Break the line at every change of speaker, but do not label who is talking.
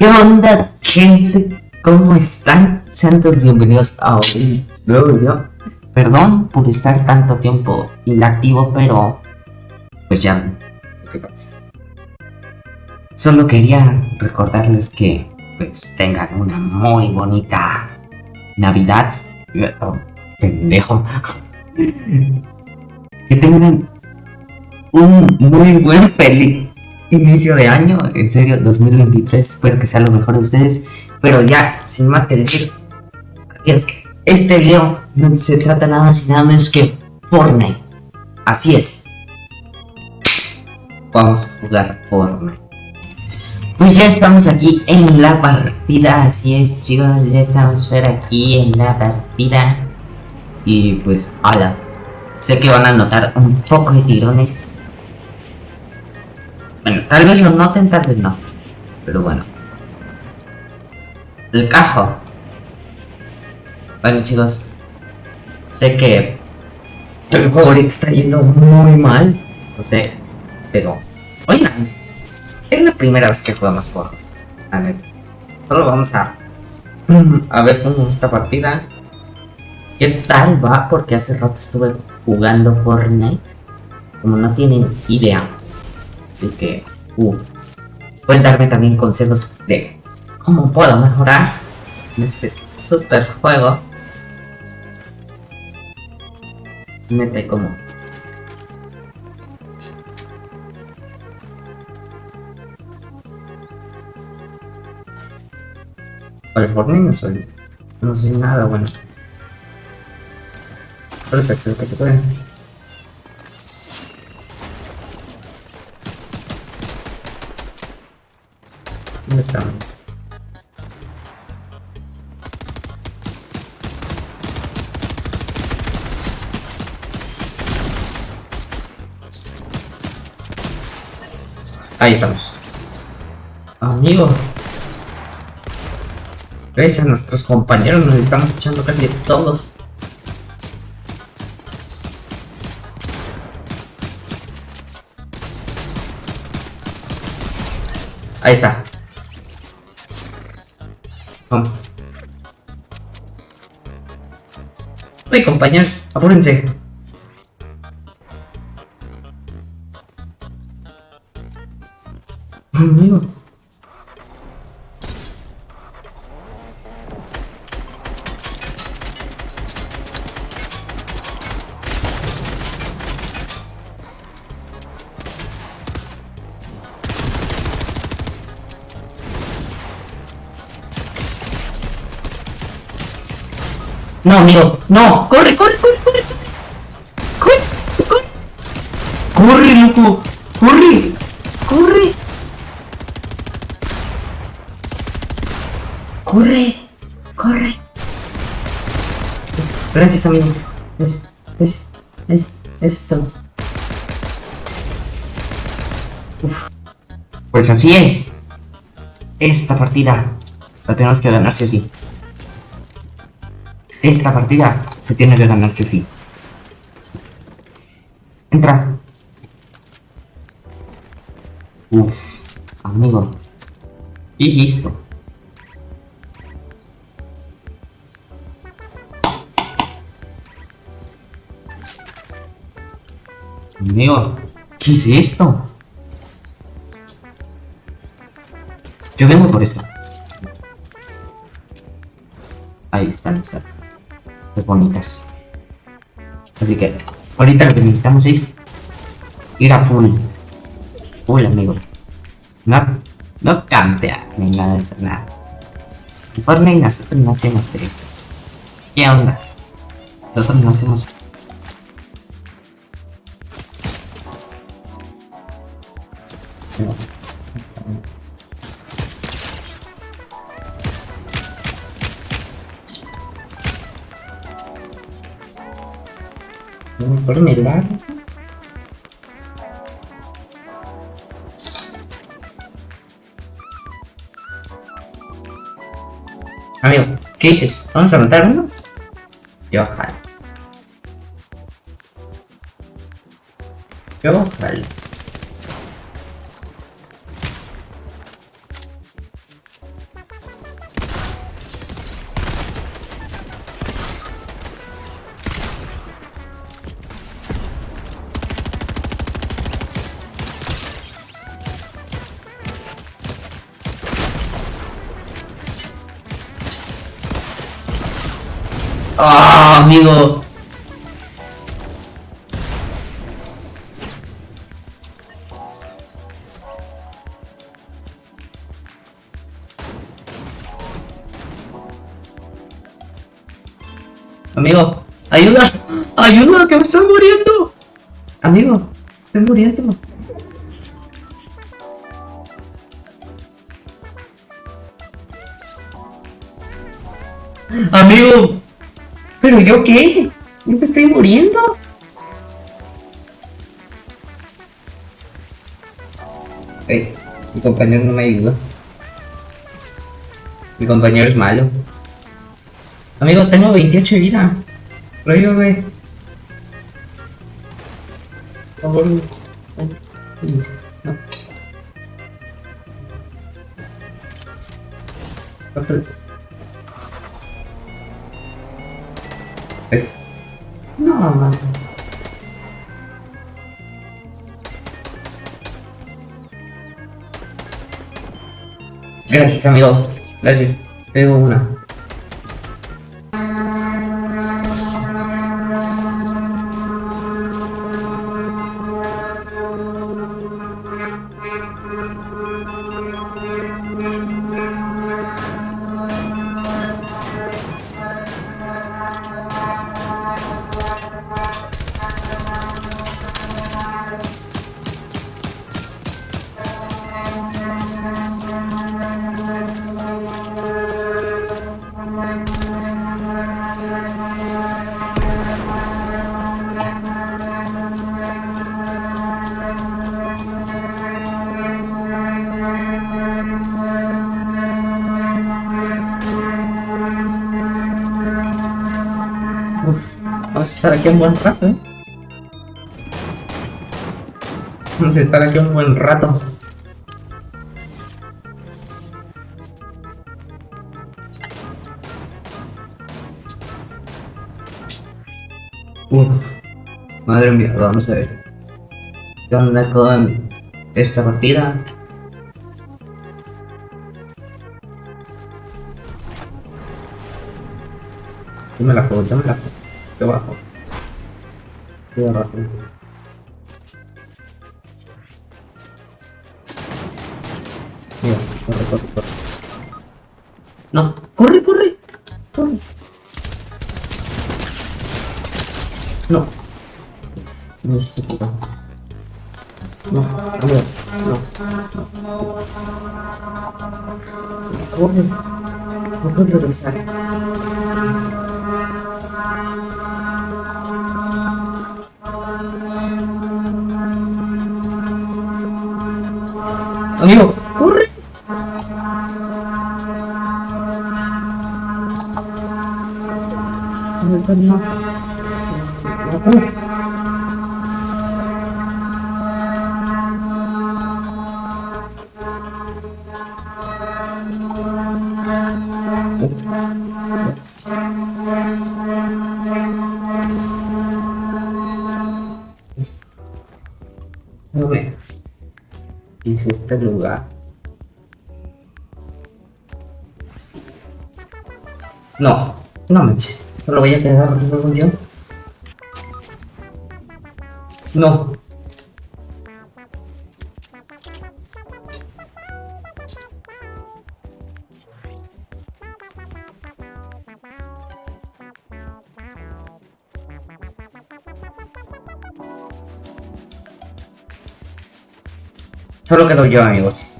¿Qué onda, gente? ¿Cómo están? Sean todos bienvenidos a un nuevo video. Perdón por estar tanto tiempo inactivo, pero pues ya, ¿qué pasa? Solo quería recordarles que pues tengan una muy bonita Navidad. Pendejo. que tengan un muy buen feliz inicio de año, en serio, 2023, espero que sea lo mejor de ustedes, pero ya, sin más que decir, así es, este video no se trata nada más y nada menos que Fortnite, así es, vamos a jugar Fortnite. Pues ya estamos aquí en la partida, así es chicos, ya estamos aquí en la partida. Y pues, hola, sé que van a notar un poco de tirones bueno, tal vez lo noten, tal vez no. Pero bueno. El cajo. Bueno chicos. Sé que el juego está yendo muy mal. No sé. Pero. Oigan. Es la primera vez que jugamos por. A ver. Solo vamos a. A ver cómo esta partida. ¿Qué tal va? Porque hace rato estuve jugando Fortnite. Como no tienen idea. Así que, uh, pueden darme también consejos de cómo puedo mejorar en este super juego. Se mete como Para no soy, no soy nada bueno. Pero es que se puede. ¿Dónde están? Ahí estamos. Amigo. Gracias a nuestros compañeros nos estamos escuchando casi todos. Ahí está. Vamos. Uy, compañeros, apúrense. Amigo. No, amigo, no, corre, corre, corre, corre, corre, corre, corre, loco, corre, corre, corre, corre. Gracias, amigo. Es, es, es, esto. Uf. Pues así es. Esta partida la tenemos que ganar sí o sí. Esta partida se tiene que ganar sí sí. Entra. Uf, amigo. Y listo. Amigo, ¿qué es esto? Yo vengo por esto. Ahí están, está bonitas. Así que ahorita lo que necesitamos es ir a full. Full, amigo. No, no cambia ni nada de eso, nada. Informe nosotros no hacemos eso. ¿Qué onda? Nosotros no hacemos me largo. Amigo, ¿qué dices? ¿Vamos a matarnos? Yo jalo. Yo jalo. ¡Ah, amigo! Amigo, ayuda, ayuda, que me estoy muriendo. Amigo, estoy muriendo. Amigo, pero yo qué? Yo me estoy muriendo. Ey, mi compañero no me ayuda. Mi compañero es malo. Amigo, tengo 28 vida. Lo digo, güey. Por favor, no. Gracias. No, no. Gracias, amigo. Gracias. Tengo una. Vamos a estar aquí un buen rato, ¿eh? Vamos a estar aquí un buen rato. Uf, madre mía, vamos a ver. ¿Qué onda con esta partida? Yo me la juego, yo me la juego. Yo bajo. Yo abajo. Mira, corre, corre, corre. No, corre, corre. Corre. No. No es estúpido. No, amigo, no. Corre. No puedo regresar. Amigo, corre. Este lugar. No, no manches. Solo voy a quedar yo. No. Solo quedo yo, amigos.